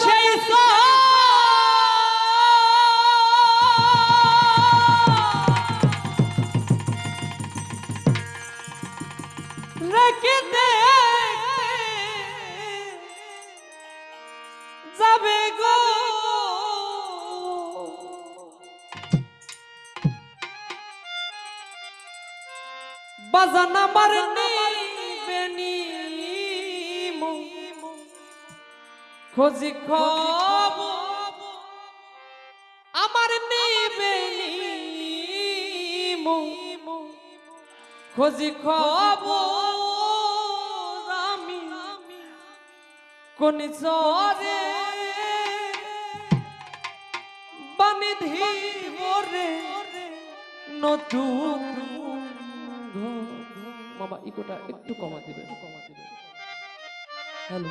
সেই রেখে যাবে গো। বাজান আমার নিবেনি খোঁজি খব আমার নিবেনি খোঁজি খব আমি। কোন জরে বানিধি রে নতুন মামা, ইকোটা একটু কমা দিবে কমা দিবে। হ্যালো।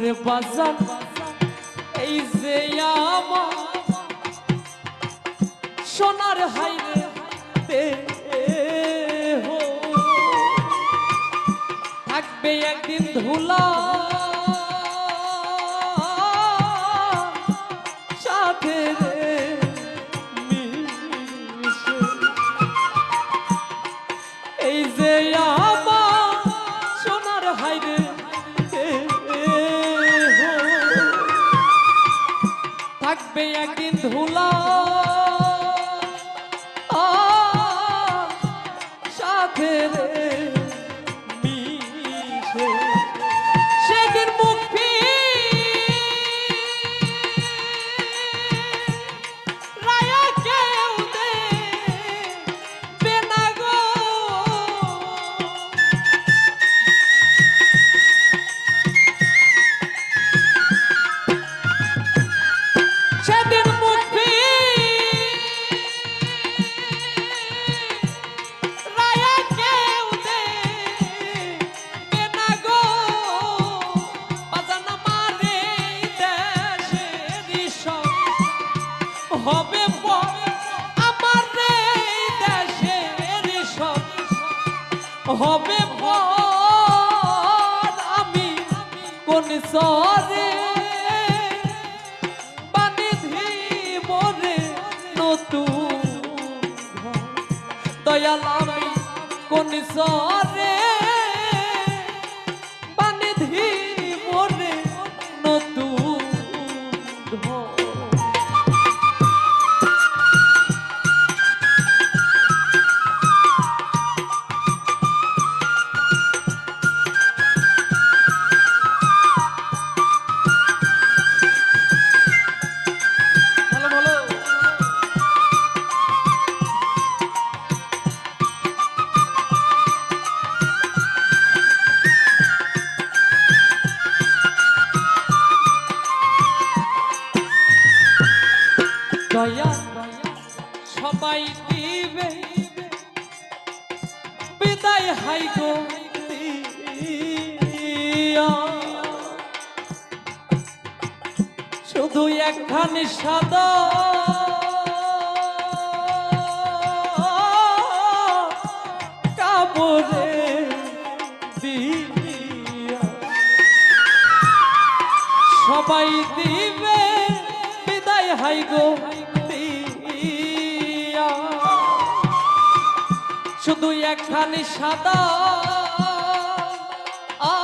ওরে বাজার এই যে আমার সোনার হাইরে থাকবে একদিন ধুলা একদিন ধুলা হবে আমি কোন সরে বানিধি মরে নতুন। দয়াল আমি কোন সরে শুধু একখানি সাদা। কাপড়ে দিয়া। সবাই দিবে শুধু একখানি সাদা। আ,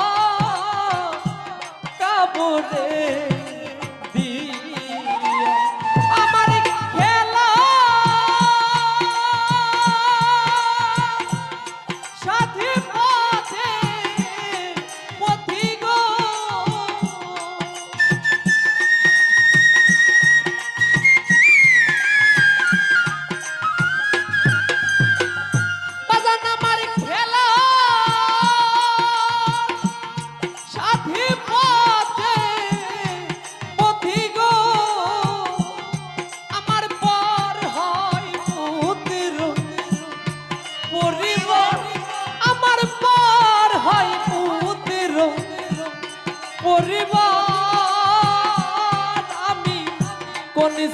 কাপড়ে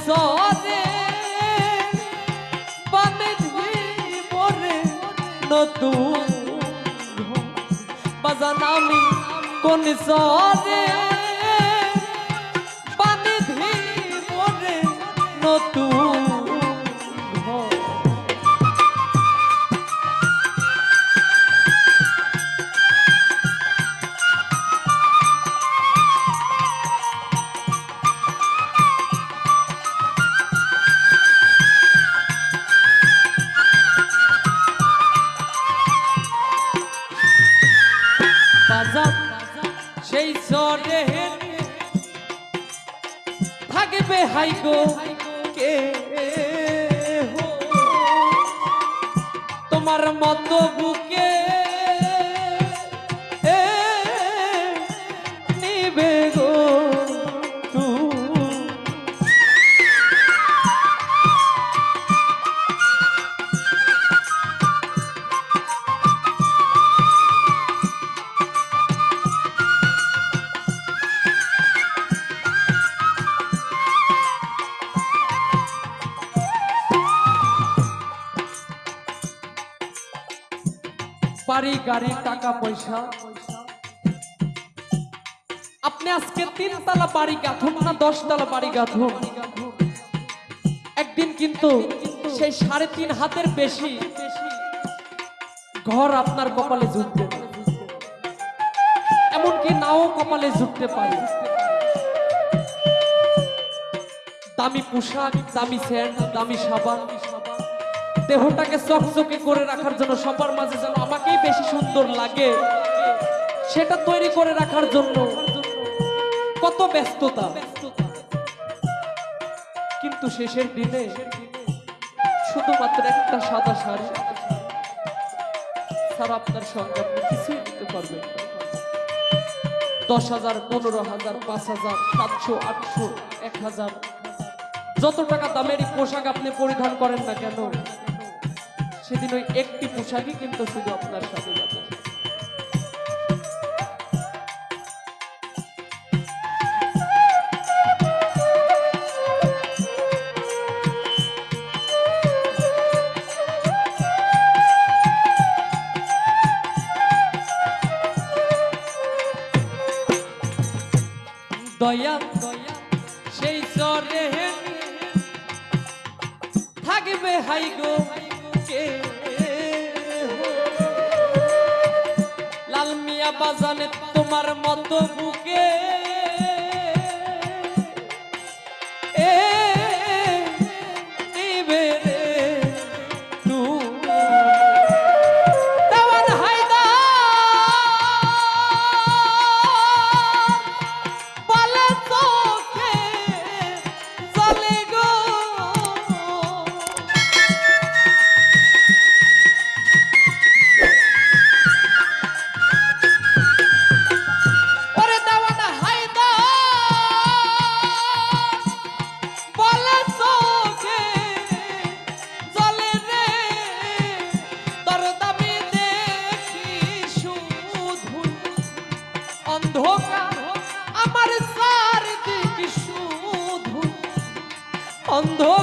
সরে বাঁধি মরে নতুন। বাজান আমি কোন সরে বাঁধি মরে নতুন হাইগো কে? তোমার মতো বুকে বাড়ি গাড়ি টাকা পয়সা। আপনি আজকে তিনতলা বাড়ি গাঁথুন না, দশতলা বাড়ি গাঁথুন একদিন কিন্তু সেই সাড়ে তিন হাতের বেশি ঘর আপনার কপালে জুটবে এমনকি নাও কপালে জুটতে পারে। দামি পোশাক, দামি স্যান্ড দামি সাবান দেহটাকে চকচকে করে রাখার জন্য সবার মাঝে যেন আমাকেই বেশি সুন্দর লাগে, সেটা তৈরি করে রাখার জন্য কত ব্যস্ততা। কিন্তু শেষের দিনে শুধুমাত্র একটা সাদা শাড়ি ছাড়া আপনার সঙ্গে আপনি কিছুই দিতে পারবেন দশ হাজার, পনেরো হাজার, পাঁচ হাজার, সাতশো, আটশো, এক হাজার, যত টাকা দামেরই পোশাক আপনি পরিধান করেন না কেন সেদিন ওই একটি পোশাকই কিন্তু শুধু আপনার সাথে যাবে। দয়া দয়া সেই চরে থাকবে, হাই গো। কে? লাল মিয়া বাজানে তোমার মতো বুকে অন্ধকার